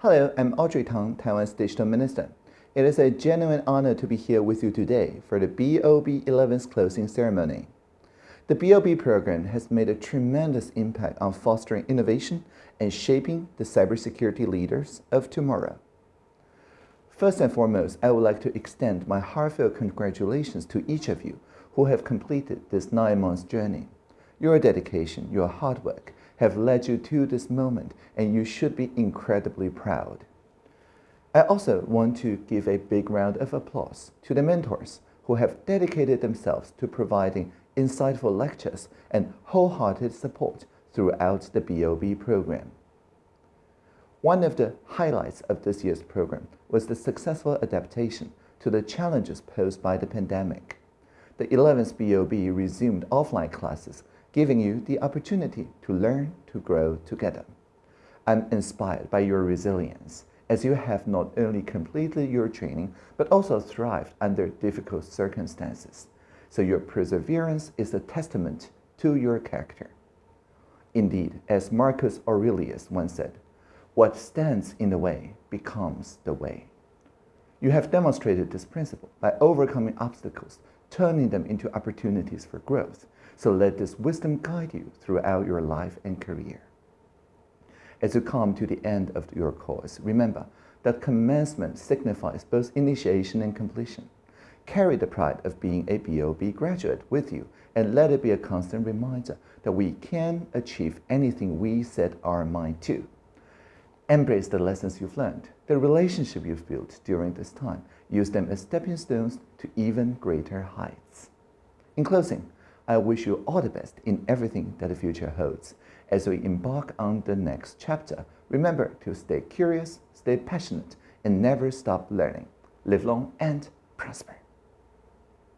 Hello, I'm Audrey Tang, Taiwan's Digital Minister. It is a genuine honor to be here with you today for the BOB 11's closing ceremony. The BOB program has made a tremendous impact on fostering innovation and shaping the cybersecurity leaders of tomorrow. First and foremost, I would like to extend my heartfelt congratulations to each of you who have completed this nine months journey. Your dedication, your hard work have led you to this moment and you should be incredibly proud. I also want to give a big round of applause to the mentors who have dedicated themselves to providing insightful lectures and wholehearted support throughout the BOB program. One of the highlights of this year's program was the successful adaptation to the challenges posed by the pandemic. The 11th BOB resumed offline classes, giving you the opportunity to learn to grow together. I'm inspired by your resilience as you have not only completed your training, but also thrived under difficult circumstances. So your perseverance is a testament to your character. Indeed, as Marcus Aurelius once said, what stands in the way becomes the way. You have demonstrated this principle by overcoming obstacles, turning them into opportunities for growth. So let this wisdom guide you throughout your life and career. As you come to the end of your course, remember that commencement signifies both initiation and completion. Carry the pride of being a BOB graduate with you and let it be a constant reminder that we can achieve anything we set our mind to. Embrace the lessons you've learned, the relationship you've built during this time. Use them as stepping stones to even greater heights. In closing, I wish you all the best in everything that the future holds. As we embark on the next chapter, remember to stay curious, stay passionate, and never stop learning. Live long and prosper.